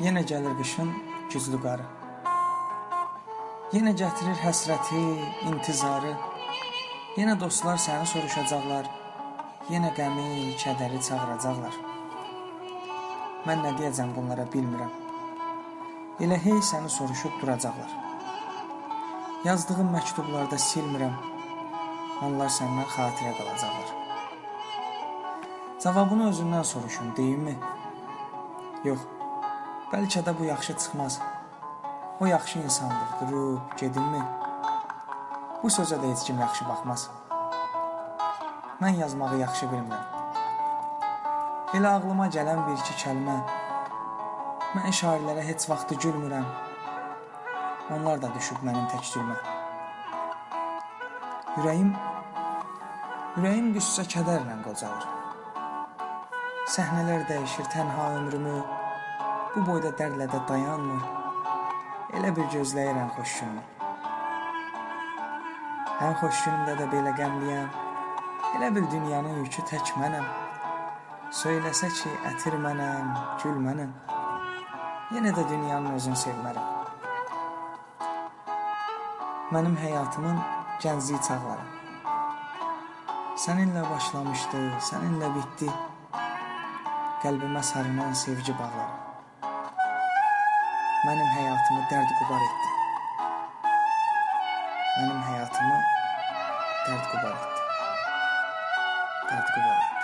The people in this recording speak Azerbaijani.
Yenə gəlir qışın güclü qarı. Yenə gətirir həsrəti, intizarı. Yenə dostlar səni soruşacaqlar. Yenə qəmi, kədəri çağıracaqlar. Mən nə deyəcəm bunlara bilmirəm. Elə hey səni soruşub duracaqlar. Yazdığım məktublarda silmirəm. Onlar səndən xatirə qalacaqlar. Cavabını özündən soruşun, deyimmi? Yox. Bəlkə də bu yaxşı çıxmaz. O yaxşı insandır, durub gedinmi? Bu sözə də heç kim yaxşı baxmaz. Mən yazmağı yaxşı bilmirəm. Elə ağlıma gələn bir-iki kəlmə. Mən şairlərə heç vaxt gülmürəm. Onlar da düşüb mənim təkcülmə. Ürəyim ürəyim qüssə kədərlə qocalır. Səhnələr dəyişir tənha ömrümü. Bu boyda dərdlə də dayanmır. Elə bir gözləyirəm xoş günümü. Hər xoş günümdə də belə qəmliyəm. Elə bir dünyanın yükü tək mənəm. Söyləsə ki, ətir mənəm, gül mənəm. Yenə də dünyanın özünü sevmərəm. Mənim həyatımın gənclik çağları. Səninlə başlamışdı, səninlə bitdi. Qəlbimə sarınan sevgi bağları. Mənim həyatımı dərd qubar etdi. Mənim həyatımı dərd qubar etdi. Dərd qubar etdi.